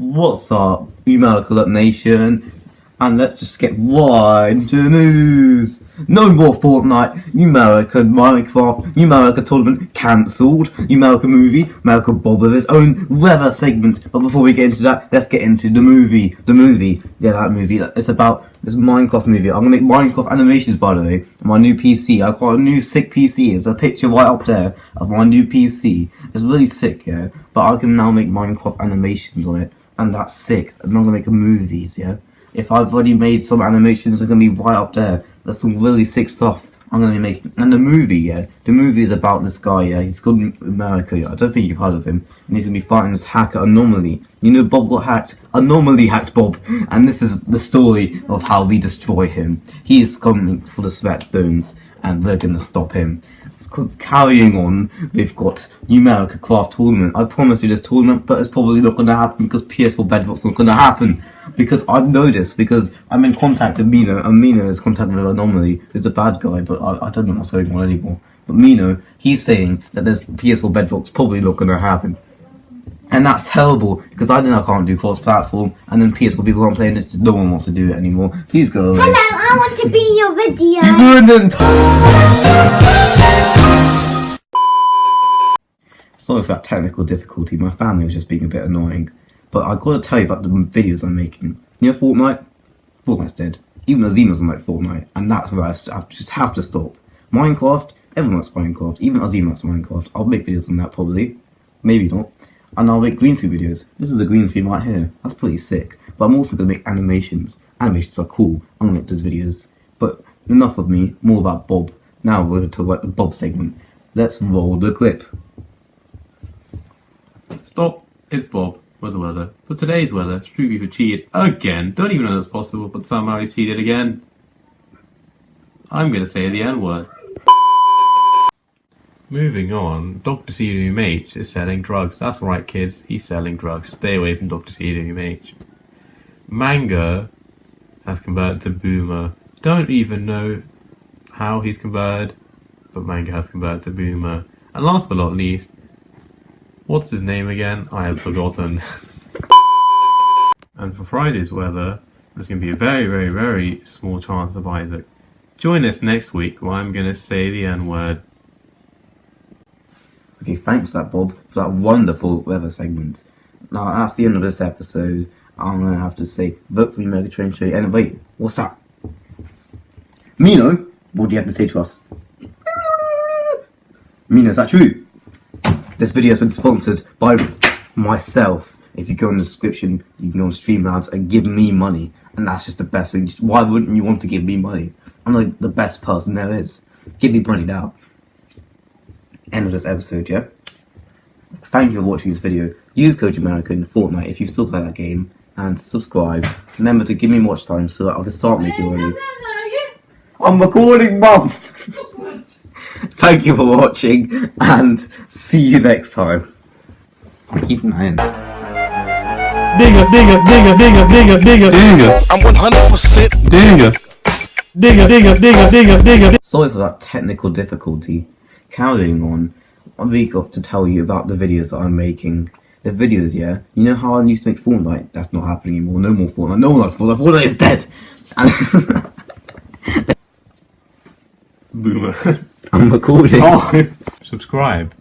What's up, America Nation? And let's just get right into the news. No more Fortnite, America Minecraft, America Tournament cancelled, America movie, America Bob with his own weather segment. But before we get into that, let's get into the movie. The movie, yeah, that movie. It's about this Minecraft movie. I'm gonna make Minecraft animations, by the way. My new PC. I've got a new sick PC. There's a picture right up there of my new PC. It's really sick, yeah. But I can now make Minecraft animations on it, and that's sick. I'm not gonna make a movies, yeah if I've already made some animations, they're gonna be right up there. That's some really sick stuff I'm gonna be making. And the movie, yeah, the movie is about this guy, yeah, he's called America, yeah. I don't think you've heard of him. And he's gonna be fighting this hacker anomaly. You know, Bob got hacked, anomaly hacked Bob, and this is the story of how we destroy him. He is coming for the sweat stones, and we're gonna stop him carrying on, we've got Numerica Craft Tournament. I promise you this tournament, but it's probably not going to happen because PS4 Bedrock's not going to happen. Because I know this, because I'm in contact with Mino, and Mino is contact with Anomaly, who's a bad guy, but I, I don't know what's going on anymore. But Mino, he's saying that this PS4 Bedrock's probably not going to happen. And that's terrible, because I know I can't do cross-platform, and then PS4 people aren't playing it, no one wants to do it anymore. Please go away. Hello, I want to be in your video. You Sorry for that technical difficulty, my family was just being a bit annoying. But I gotta tell you about the videos I'm making. You know Fortnite? Fortnite's dead. Even Azima doesn't like Fortnite, and that's where I just have to stop. Minecraft, everyone likes Minecraft, even Azima likes Minecraft. I'll make videos on that probably. Maybe not and I'll make green screen videos. This is a green screen right here. That's pretty sick. But I'm also to make animations. Animations are cool. I'm to make those videos. But enough of me, more about Bob. Now we're to talk about the Bob segment. Let's roll the clip. Stop. It's Bob with the weather. For today's weather, Street Beaver cheated again. Don't even know that's possible, but somehow he's cheated again. I'm to say the N-word. Moving on, Dr. CWMH is selling drugs. That's right, kids. He's selling drugs. Stay away from Dr. CWMH. Manga has converted to Boomer. Don't even know how he's converted, but Manga has converted to Boomer. And last but not least, what's his name again? I have forgotten. and for Friday's weather, there's going to be a very, very, very small chance of Isaac. Join us next week where I'm going to say the N word. Okay, thanks that Bob for that wonderful weather segment. Now that's the end of this episode. I'm gonna have to say vote for Mega Train Show. And wait, what's that? Mino, what do you have to say to us? Mino, is that true? This video has been sponsored by myself. If you go in the description, you can go on Streamlabs and give me money. And that's just the best thing. Why wouldn't you want to give me money? I'm like the best person there is. Give me money now end of this episode, yeah? Thank you for watching this video. Use Code America in Fortnite if you still play that game, and subscribe. Remember to give me watch time so that I can start making money. I'm recording, Mum! Thank you for watching, and see you next time. I'm keeping that in. Digga, digga, digga, digga, digga, digga, digga. I'm 100% digga. Digga, digga, digga, digga, digga. Sorry for that technical difficulty carrying on, I week off to tell you about the videos that I'm making. The videos, yeah? You know how I used to make Fortnite? That's not happening anymore. No more Fortnite. No one likes Fortnite. Fortnite is dead! Boomer. I'm recording. Oh. Subscribe.